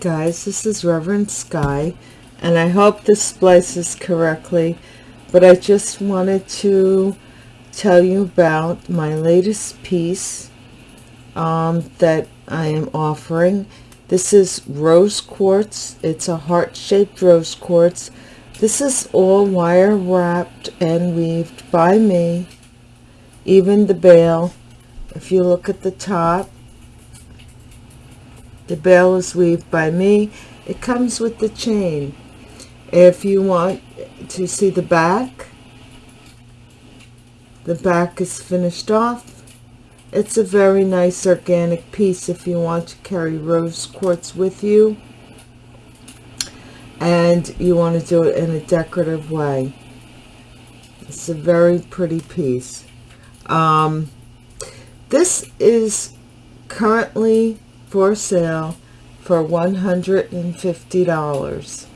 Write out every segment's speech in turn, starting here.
Guys, this is Reverend Sky, and I hope this splices correctly, but I just wanted to tell you about my latest piece um, that I am offering. This is rose quartz. It's a heart-shaped rose quartz. This is all wire wrapped and weaved by me. Even the bail, if you look at the top, the bail is weaved by me. It comes with the chain. If you want to see the back, the back is finished off. It's a very nice organic piece if you want to carry rose quartz with you and you want to do it in a decorative way. It's a very pretty piece. Um, this is currently for sale for $150.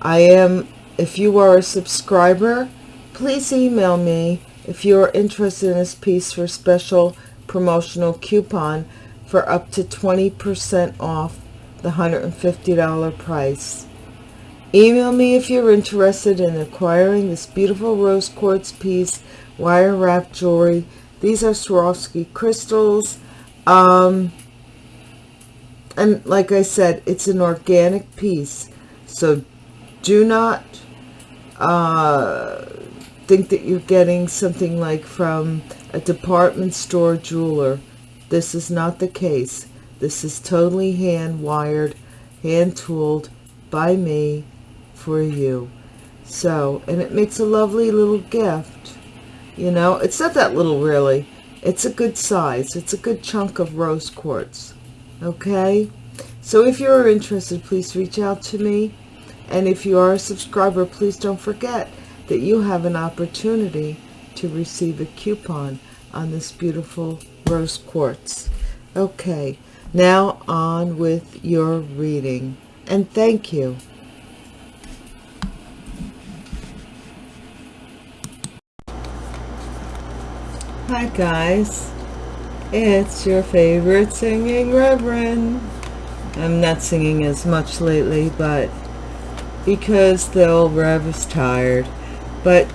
I am, if you are a subscriber, please email me if you are interested in this piece for special promotional coupon for up to 20% off the $150 price. Email me if you're interested in acquiring this beautiful rose quartz piece, wire wrap jewelry. These are Swarovski crystals. Um, and like I said, it's an organic piece. So do not uh, think that you're getting something like from a department store jeweler. This is not the case. This is totally hand wired, hand tooled by me for you. So, and it makes a lovely little gift. You know, it's not that little really. It's a good size. It's a good chunk of rose quartz okay? So if you're interested please reach out to me. And if you are a subscriber please don't forget that you have an opportunity to receive a coupon on this beautiful rose quartz. Okay now on with your reading. And thank you. Hi guys it's your favorite singing reverend. I'm not singing as much lately, but because the old rev is tired. But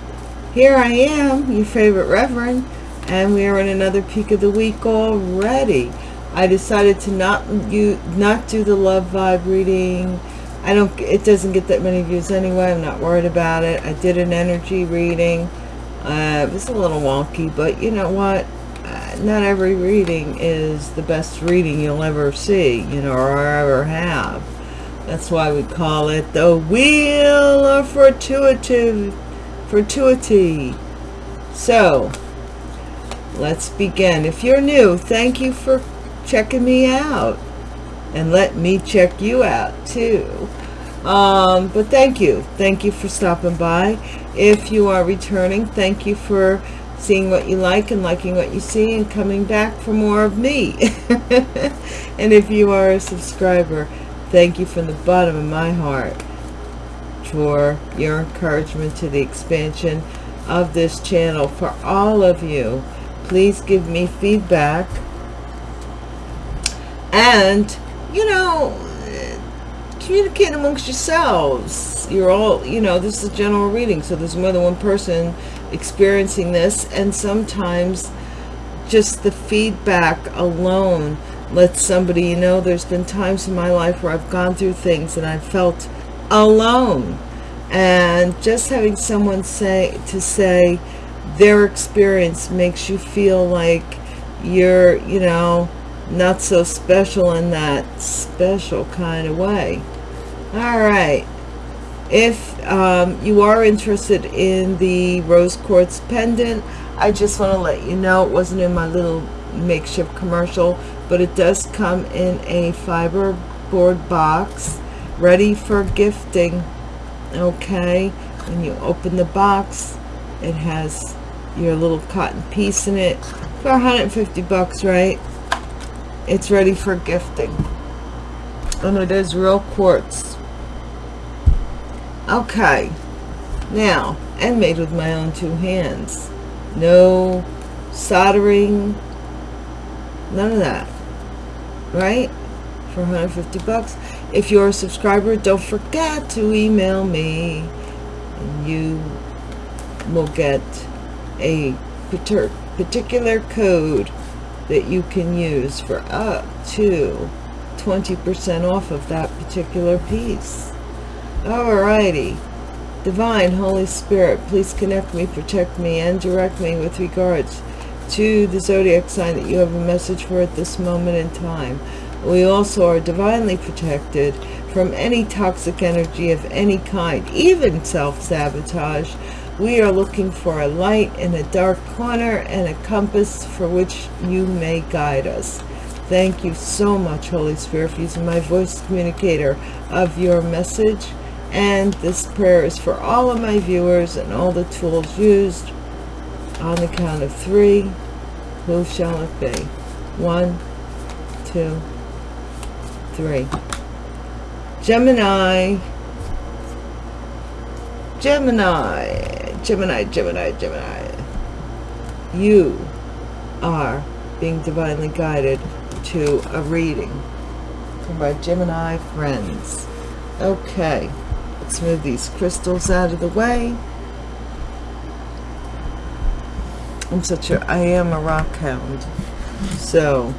here I am, your favorite reverend, and we are in another peak of the week already. I decided to not you not do the love vibe reading. I don't it doesn't get that many views anyway. I'm not worried about it. I did an energy reading. Uh, it was a little wonky, but you know what? Not every reading is the best reading you'll ever see, you know, or ever have. That's why we call it the Wheel of Fortuity. Fortuity. So, let's begin. If you're new, thank you for checking me out. And let me check you out too. Um, but thank you. Thank you for stopping by. If you are returning, thank you for seeing what you like and liking what you see and coming back for more of me. And if you are a subscriber thank you from the bottom of my heart for your encouragement to the expansion of this channel for all of you. Please give me feedback. And you know communicate amongst yourselves. You're all you know this is a general reading so there's more than one person experiencing this and sometimes just the feedback alone lets somebody you know there's been times in my life where I've gone through things and I've felt alone. And just having someone say to say their experience makes you feel like you're you know not so special in that special kind of way. All right if um, you are interested in the rose quartz pendant I just want to let you know it wasn't in my little makeshift commercial but it does come in a fiber board box ready for gifting okay? When you open the box it has your little cotton piece in it for 150 bucks right? It's ready for gifting. And it is real quartz okay. Now and made with my own two hands. No soldering. None of that. Right? For 150 bucks. If you're a subscriber don't forget to email me. And you will get a particular code that you can use for up to 20% off of that particular piece. Alrighty. Divine Holy Spirit, please connect me, protect me, and direct me with regards to the zodiac sign that you have a message for at this moment in time. We also are divinely protected from any toxic energy of any kind, even self-sabotage. We are looking for a light in a dark corner and a compass for which you may guide us. Thank you so much, Holy Spirit, for using my voice communicator of your message. And this prayer is for all of my viewers and all the tools used. On the count of three, who shall it be? One, two, three. Gemini, Gemini, Gemini, Gemini, Gemini. You are being divinely guided to a reading from my Gemini friends. Okay, let's move these crystals out of the way. I'm such a, I am a rock hound. So,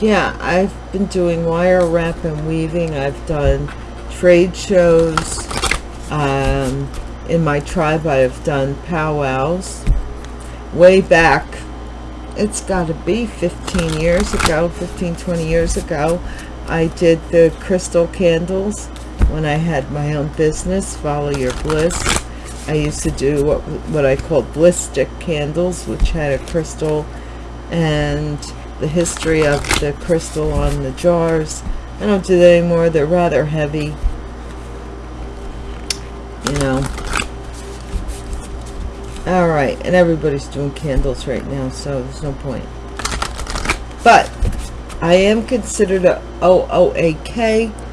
yeah, I've been doing wire wrap and weaving. I've done trade shows. Um, in my tribe, I've done powwows. Way back it's got to be 15 years ago 15 20 years ago I did the crystal candles when I had my own business follow your bliss. I used to do what what I called bliss stick candles which had a crystal and the history of the crystal on the jars. I don't do that anymore. They're rather heavy you know. All right and everybody's doing candles right now so there's no point. But i am considered a ooak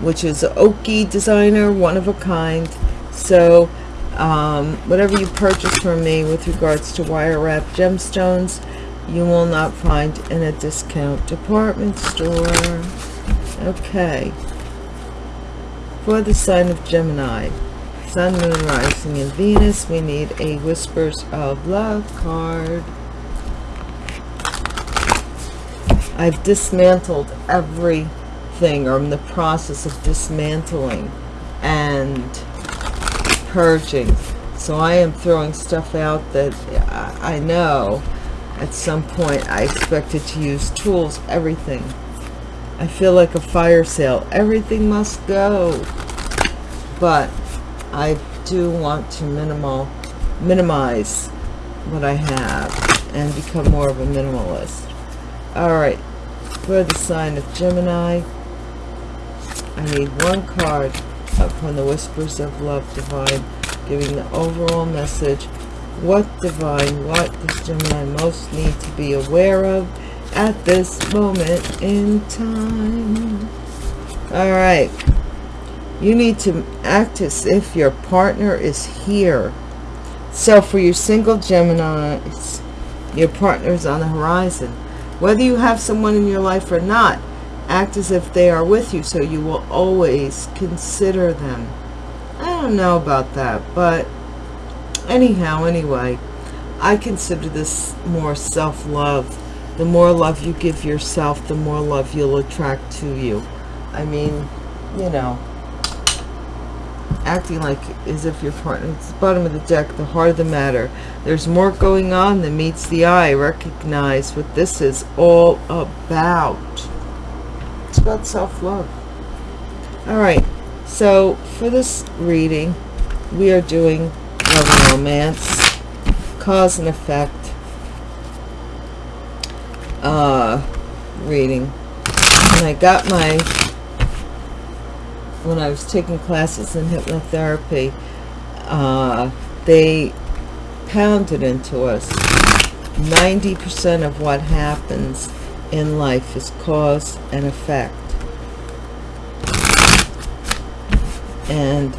which is an oaky designer one of a kind so um, whatever you purchase from me with regards to wire wrap gemstones you will not find in a discount department store okay for the sign of gemini Sun, Moon, Rising, and Venus. We need a Whispers of Love card. I've dismantled or in the process of dismantling and purging. So I am throwing stuff out that I know at some point I expected to use tools, everything. I feel like a fire sale. Everything must go. But I do want to minimal, minimize what I have and become more of a minimalist. All right, for the sign of Gemini, I need one card from the Whispers of Love Divine, giving the overall message. What Divine, what does Gemini most need to be aware of at this moment in time? All right you need to act as if your partner is here so for your single Geminis your partner is on the horizon whether you have someone in your life or not act as if they are with you so you will always consider them. I don't know about that but anyhow anyway I consider this more self-love. The more love you give yourself the more love you'll attract to you. I mean you know acting like as if your partner it's the bottom of the deck the heart of the matter. There's more going on than meets the eye. Recognize what this is all about it's about self-love. All right so for this reading we are doing love and romance cause and effect uh reading. And i got my when I was taking classes in hypnotherapy, uh, they pounded into us 90% of what happens in life is cause and effect. And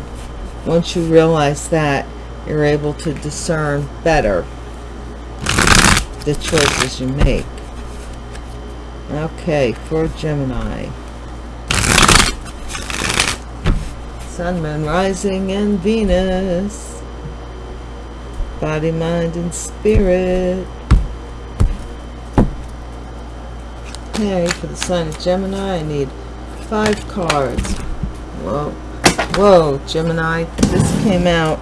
once you realize that, you're able to discern better the choices you make. Okay, for Gemini. Sun, Moon, Rising, and Venus. Body, mind, and spirit. Okay, for the sign of Gemini, I need five cards. Whoa. Whoa, Gemini. This came out.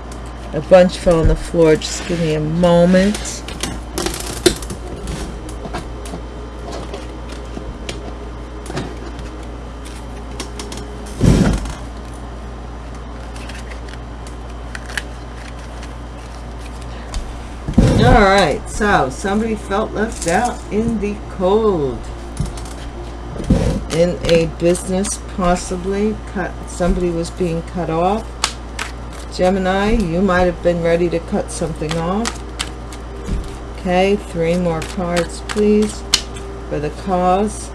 A bunch fell on the floor. Just give me a moment. All right, so somebody felt left out in the cold. In a business, possibly, cut. somebody was being cut off. Gemini, you might have been ready to cut something off. Okay, three more cards, please, for the cause.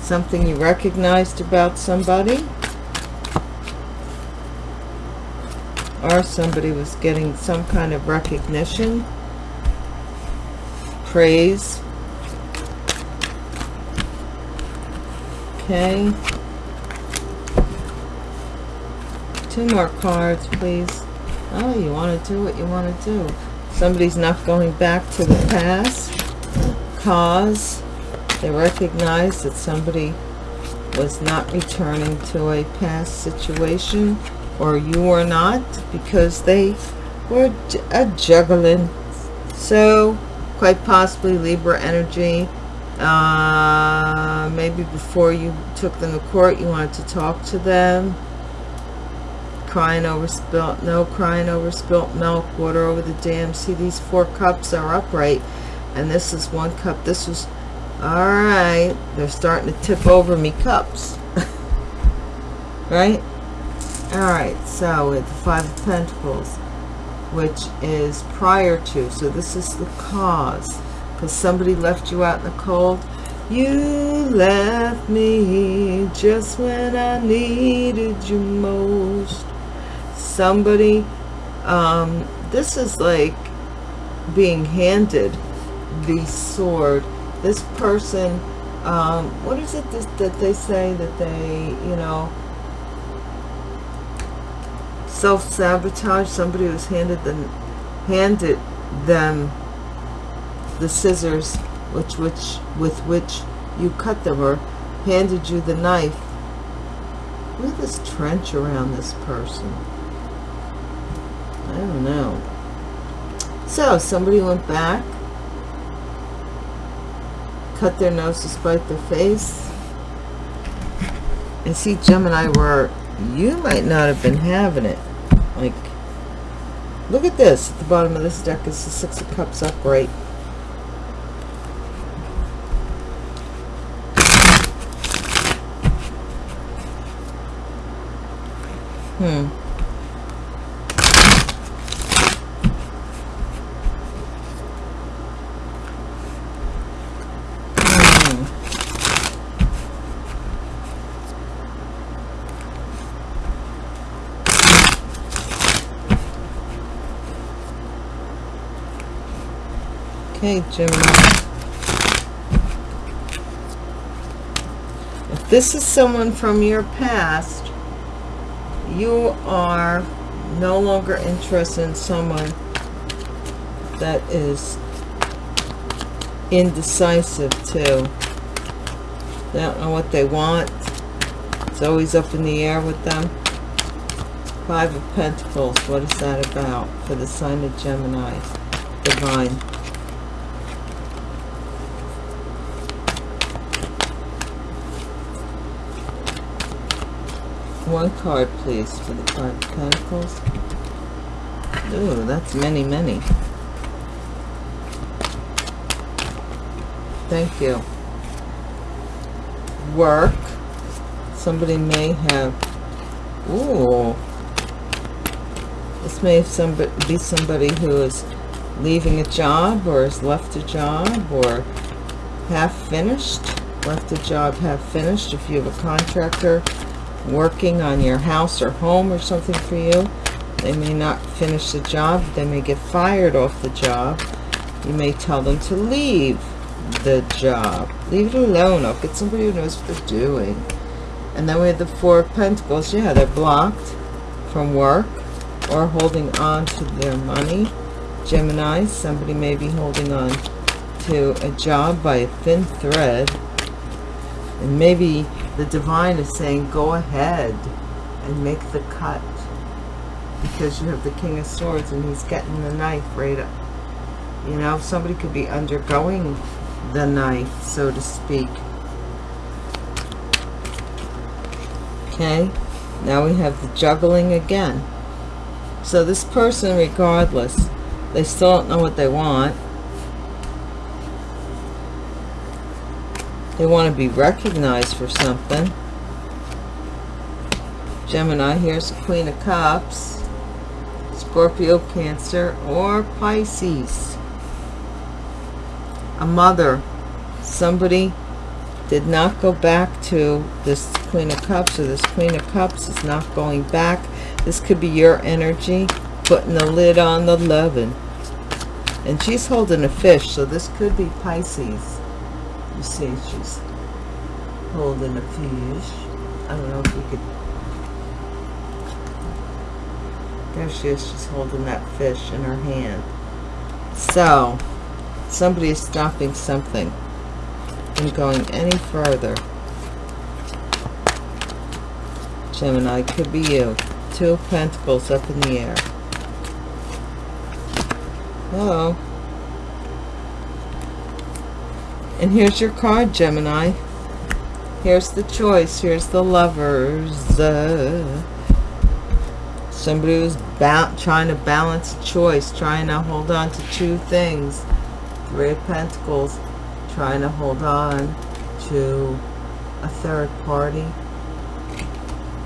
Something you recognized about somebody. or somebody was getting some kind of recognition, praise. Okay. Two more cards, please. Oh, you want to do what you want to do. Somebody's not going back to the past. Cause. They recognize that somebody was not returning to a past situation or you were not because they were a juggling so quite possibly libra energy uh, maybe before you took them to court you wanted to talk to them? Crying over spilt no crying over spilt milk water over the dam. See these four cups are upright and this is one cup. This was all right. They're starting to tip over me cups. Right? All right so with the five of pentacles which is prior to so this is the cause because somebody left you out in the cold. You left me just when i needed you most. Somebody um this is like being handed the sword. This person um what is it that they say that they you know self-sabotage? Somebody who's handed them handed them the scissors which which with which you cut them or handed you the knife. At this trench around this person. I don't know. So somebody went back cut their nose to spite their face. And see Gemini where you might not have been having it. Like, look at this. At the bottom of this deck is the Six of Cups upright. Hmm. Okay, Gemini. If this is someone from your past, you are no longer interested in someone that is indecisive too. They don't know what they want. It's always up in the air with them. Five of Pentacles, what is that about for the sign of Gemini? Divine. One card, please, for the Five of Pentacles. Ooh, that's many, many. Thank you. Work. Somebody may have... Ooh. This may somebody, be somebody who is leaving a job or has left a job or half finished. Left a job half finished if you have a contractor working on your house or home or something for you. They may not finish the job. They may get fired off the job. You may tell them to leave the job. Leave it alone. I'll get somebody who knows what they're doing. And then we have the Four of Pentacles. Yeah, they're blocked from work or holding on to their money. Gemini, somebody may be holding on to a job by a thin thread. And maybe the divine is saying, go ahead and make the cut. Because you have the King of Swords and he's getting the knife right up. You know, somebody could be undergoing the knife, so to speak. Okay, now we have the juggling again. So this person, regardless, they still don't know what they want. They want to be recognized for something. Gemini, here's the Queen of Cups. Scorpio, Cancer, or Pisces. A mother. Somebody did not go back to this Queen of Cups or this Queen of Cups is not going back. This could be your energy putting the lid on the loving. And she's holding a fish, so this could be Pisces. You see, she's holding a fish. I don't know if you could... There she is. She's holding that fish in her hand. So, somebody is stopping something from going any further. Gemini, could be you. Two of Pentacles up in the air. Hello. And here's your card, Gemini. Here's the choice. Here's the lovers. Uh, somebody who's trying to balance choice, trying to hold on to two things. Three of Pentacles, trying to hold on to a third party.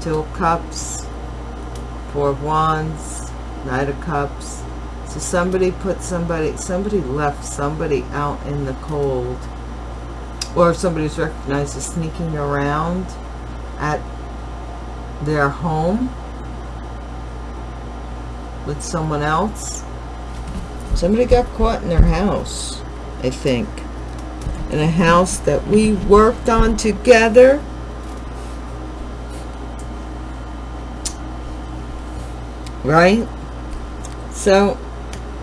Two of Cups, Four of Wands, Knight of Cups. So somebody put somebody, somebody left somebody out in the cold. Or if somebody's recognized as sneaking around at their home with someone else. Somebody got caught in their house, I think. In a house that we worked on together. Right? So,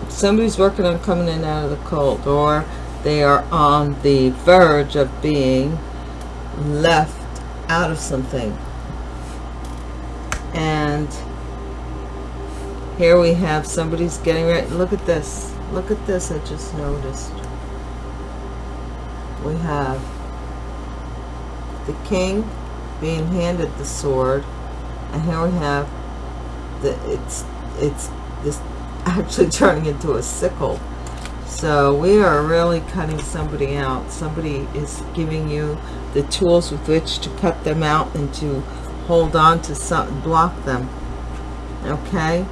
somebody's working on coming in out of the cold. Or they are on the verge of being left out of something. And here we have somebody's getting ready. Look at this. Look at this I just noticed. We have the king being handed the sword. And here we have the it's it's this actually turning into a sickle. So we are really cutting somebody out. Somebody is giving you the tools with which to cut them out and to hold on to something, block them. Okay?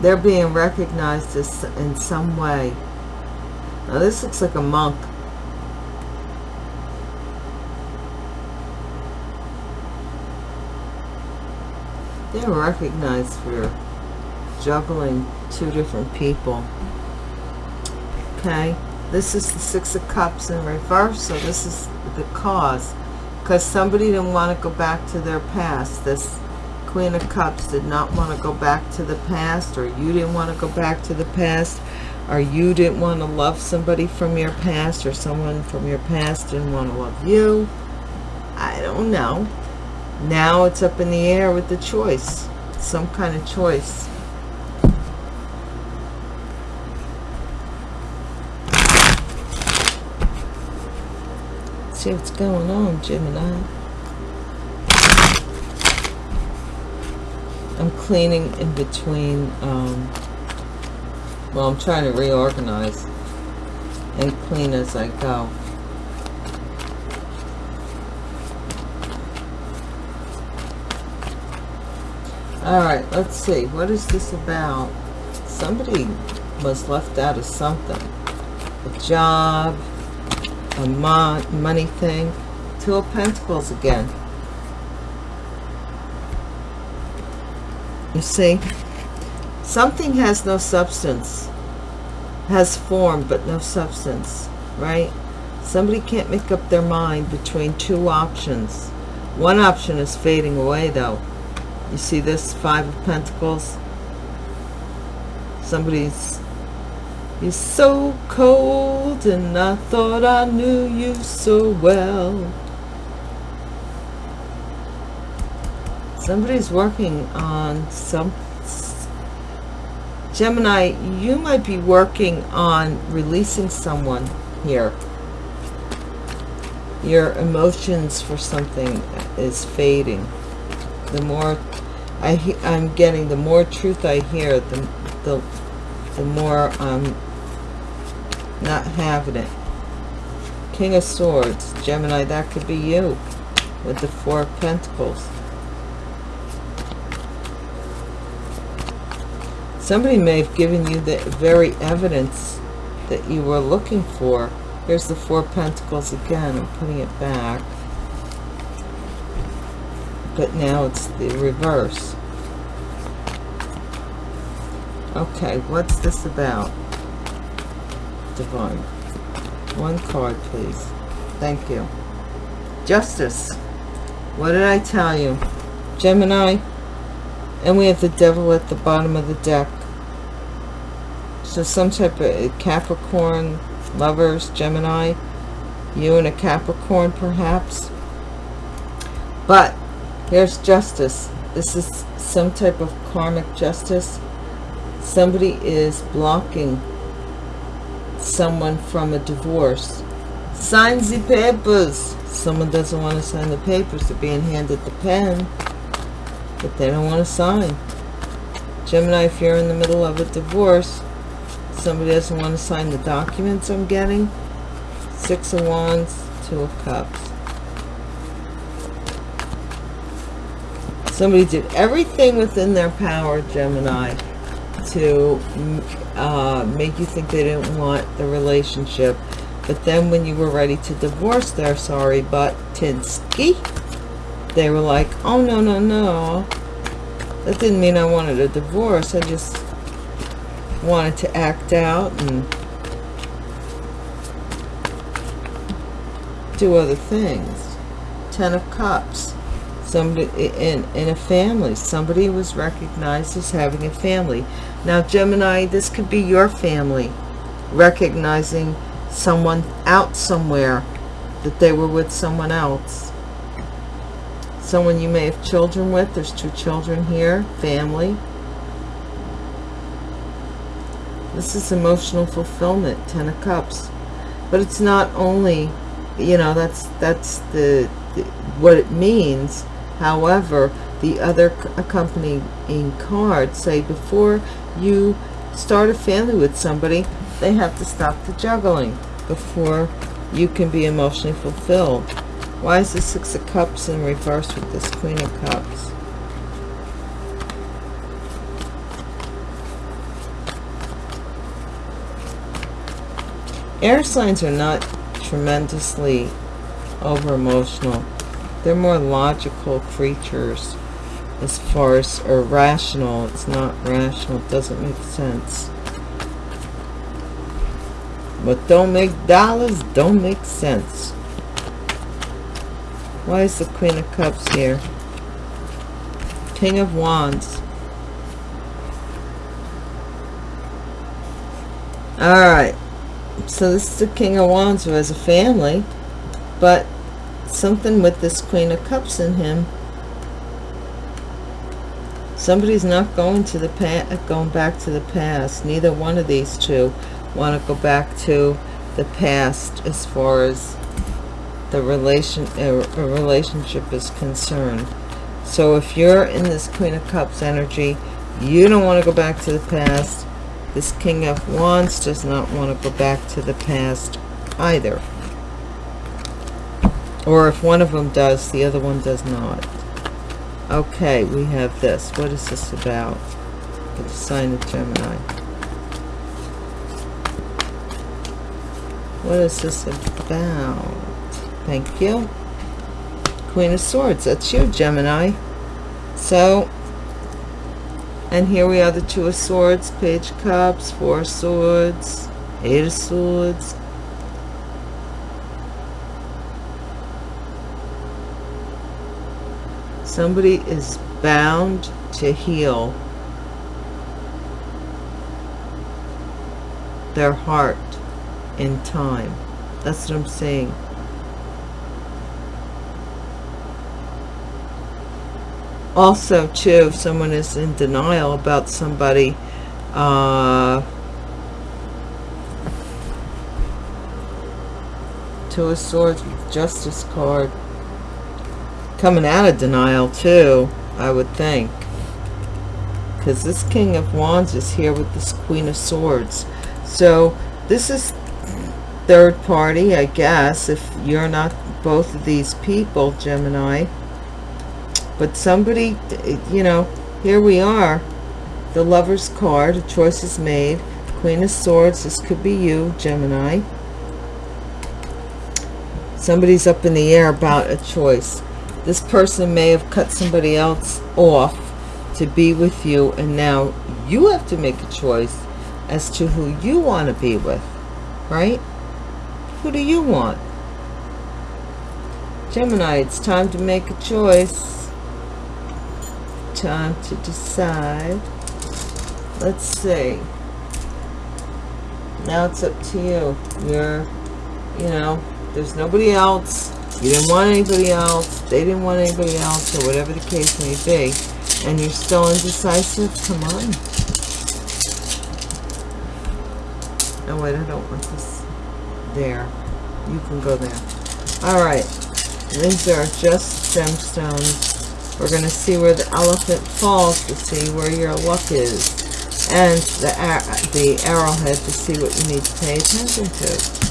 They're being recognized as, in some way. Now this looks like a monk. They're recognized for juggling two different people. Okay? This is the Six of Cups in reverse, so this is the cause. Because somebody didn't want to go back to their past. This Queen of Cups did not want to go back to the past, or you didn't want to go back to the past, or you didn't want to love somebody from your past, or someone from your past didn't want to love you. I don't know. Now it's up in the air with the choice. Some kind of choice. See what's going on, Gemini. I'm cleaning in between, um, well, I'm trying to reorganize and clean as I go. Alright, let's see. What is this about? Somebody was left out of something. A job, a money thing. Two of Pentacles again. You see, something has no substance, has form but no substance, right? Somebody can't make up their mind between two options. One option is fading away, though. You see this Five of Pentacles? Somebody's... You're so cold, and I thought I knew you so well. Somebody's working on some... Gemini, you might be working on releasing someone here. Your emotions for something is fading. The more I, I'm getting, the more truth I hear, the, the, the more I'm not having it. King of Swords, Gemini, that could be you with the Four of Pentacles. Somebody may have given you the very evidence that you were looking for. Here's the Four Pentacles again. I'm putting it back. But now it's the reverse. Okay, what's this about? Divine. One card, please. Thank you. Justice. What did I tell you? Gemini. And we have the devil at the bottom of the deck. So some type of uh, Capricorn, lovers, Gemini. You and a Capricorn, perhaps. But here's justice. This is some type of karmic justice. Somebody is blocking someone from a divorce. Sign the papers. Someone doesn't want to sign the papers. They're being handed the pen, but they don't want to sign. Gemini, if you're in the middle of a divorce, somebody doesn't want to sign the documents I'm getting. Six of Wands, Two of Cups. Somebody did everything within their power, Gemini, to uh, make you think they didn't want the relationship. But then when you were ready to divorce their sorry but Tinsky, they were like, oh, no, no, no. That didn't mean I wanted a divorce. I just wanted to act out and do other things. Ten of Cups somebody in in a family. Somebody was recognized as having a family. Now gemini this could be your family recognizing someone out somewhere that they were with someone else. Someone you may have children with. There's two children here family. This is emotional fulfillment ten of cups. But it's not only you know that's that's the, the what it means However, the other accompanying cards say before you start a family with somebody, they have to stop the juggling before you can be emotionally fulfilled. Why is the Six of Cups in reverse with this Queen of Cups? Air signs are not tremendously over emotional they're more logical creatures as far as irrational it's not rational. It doesn't make sense. But don't make dollars don't make sense. Why is the queen of cups here? King of wands. All right. So this is the king of wands who has a family but something with this queen of cups in him. Somebody's not going to the past uh, going back to the past. Neither one of these two want to go back to the past as far as the relation a, a relationship is concerned. So if you're in this queen of cups energy you don't want to go back to the past. This king of wands does not want to go back to the past either or if one of them does, the other one does not. Okay, we have this. What is this about? The sign of Gemini. What is this about? Thank you. Queen of Swords. That's you, Gemini. So, and here we are, the Two of Swords, Page Cups, Four of Swords, Eight of Swords, somebody is bound to heal their heart in time. That's what i'm saying. Also too if someone is in denial about somebody uh two of swords with justice card coming out of denial too i would think. Because this king of wands is here with this queen of swords. So this is third party i guess if you're not both of these people gemini. But somebody you know here we are. The lover's card a choice is made. Queen of swords this could be you gemini. Somebody's up in the air about a choice this person may have cut somebody else off to be with you and now you have to make a choice as to who you want to be with right who do you want Gemini it's time to make a choice time to decide. Let's see. Now it's up to you. You're, you know, there's nobody else. You didn't want anybody else. They didn't want anybody else, or whatever the case may be. And you're still indecisive? Come on. No, wait, I don't want this there. You can go there. All right. These are just gemstones we're going to see where the elephant falls to see where your luck is. And the, the arrowhead to see what you need to pay attention to.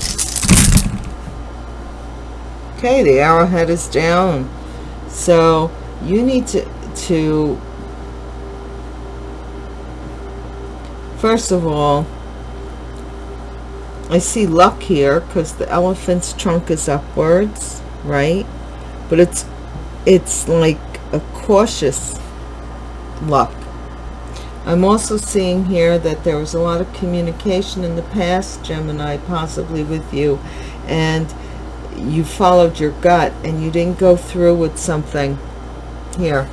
Okay, the arrowhead is down. So you need to, to first of all, I see luck here because the elephant's trunk is upwards, right? But it's it's like a cautious luck. I'm also seeing here that there was a lot of communication in the past, Gemini, possibly with you, and you followed your gut and you didn't go through with something here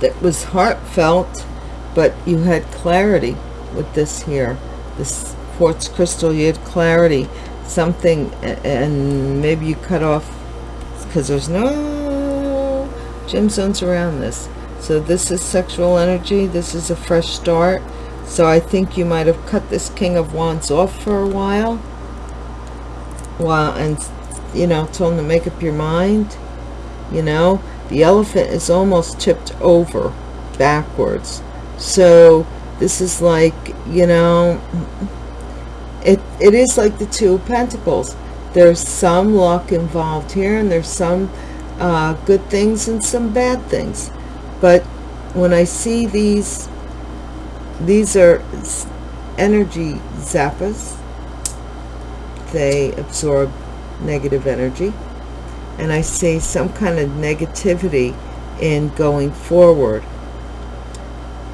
that was heartfelt, but you had clarity with this here. This quartz crystal, you had clarity, something, and maybe you cut off because there's no gemstones around this. So this is sexual energy. This is a fresh start. So I think you might have cut this king of wands off for a while while and you know told him to make up your mind you know? The elephant is almost tipped over backwards. So this is like you know it it is like the two of pentacles. There's some luck involved here and there's some uh, good things and some bad things. But when I see these these are energy zappas they absorb negative energy and I see some kind of negativity in going forward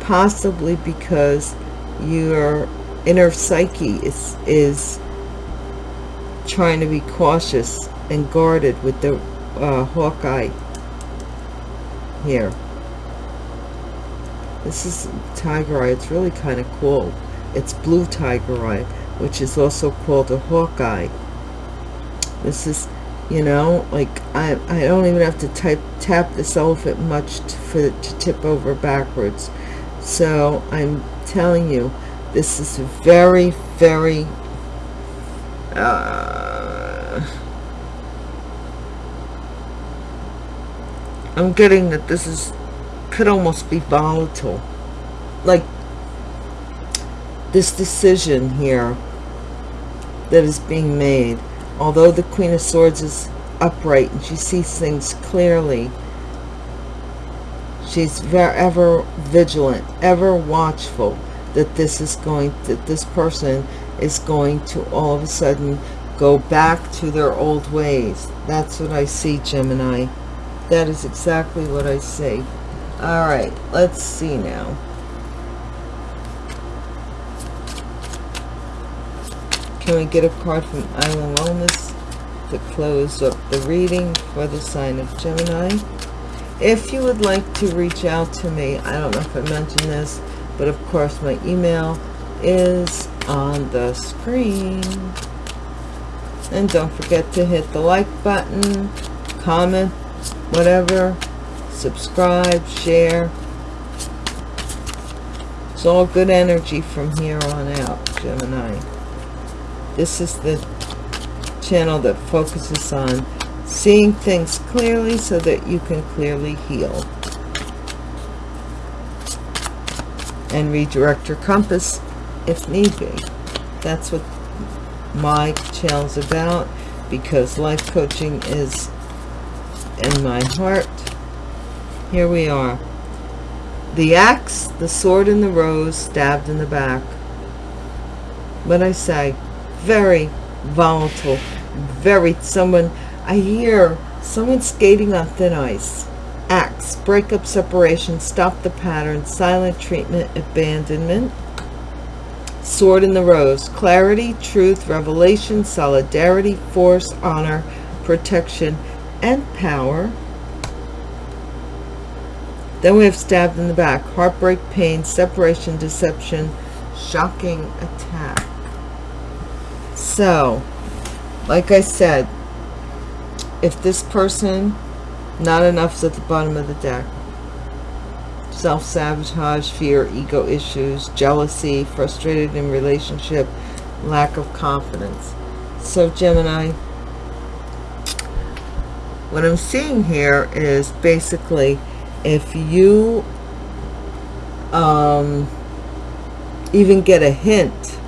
possibly because your inner psyche is is trying to be cautious and guarded with the uh, Hawkeye here. This is tiger eye. It's really kind of cool. It's blue tiger eye, which is also called a Hawkeye. This is, you know, like I, I don't even have to type, tap this elephant much to, for to tip over backwards. So I'm telling you, this is very, very uh, I'm getting that this is could almost be volatile like this decision here that is being made although the queen of swords is upright and she sees things clearly she's ever vigilant ever watchful that this is going that this person is going to all of a sudden go back to their old ways that's what i see gemini that is exactly what I see. All right, let's see now. We get a card from Island Wellness to close up the reading for the sign of Gemini? if you would like to reach out to me i don't know if i mentioned this but of course my email is on the screen. And don't forget to hit the like button comment whatever subscribe share. It's all good energy from here on out gemini this is the channel that focuses on seeing things clearly so that you can clearly heal. And redirect your compass if need be. That's what my channel's about because life coaching is in my heart. Here we are. The axe the sword and the rose stabbed in the back. What I say very volatile very someone I hear someone skating on thin ice. Acts breakup separation stop the pattern silent treatment abandonment. Sword in the rose clarity truth revelation solidarity force honor protection and power. Then we have stabbed in the back heartbreak pain separation deception shocking attack so like I said if this person not enough is at the bottom of the deck. Self-sabotage fear ego issues jealousy frustrated in relationship lack of confidence. So gemini what i'm seeing here is basically if you um even get a hint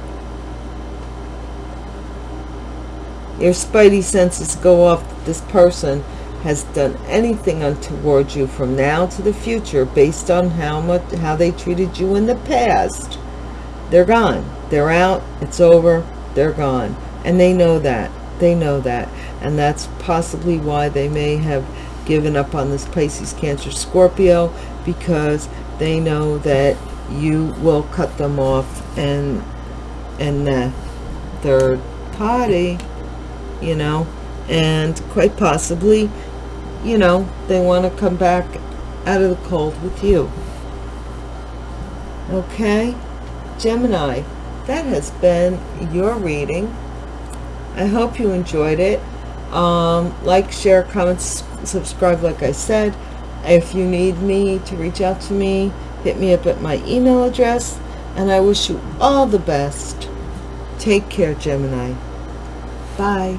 your spidey senses go off this person has done anything untoward you from now to the future based on how much how they treated you in the past. They're gone. They're out. It's over. They're gone. And they know that. They know that. And that's possibly why they may have given up on this Pisces Cancer Scorpio because they know that you will cut them off and and the third party you know? And quite possibly you know they want to come back out of the cold with you. Okay? Gemini that has been your reading. I hope you enjoyed it. Um, like share comment subscribe like I said. If you need me to reach out to me hit me up at my email address. And I wish you all the best. Take care Gemini. Bye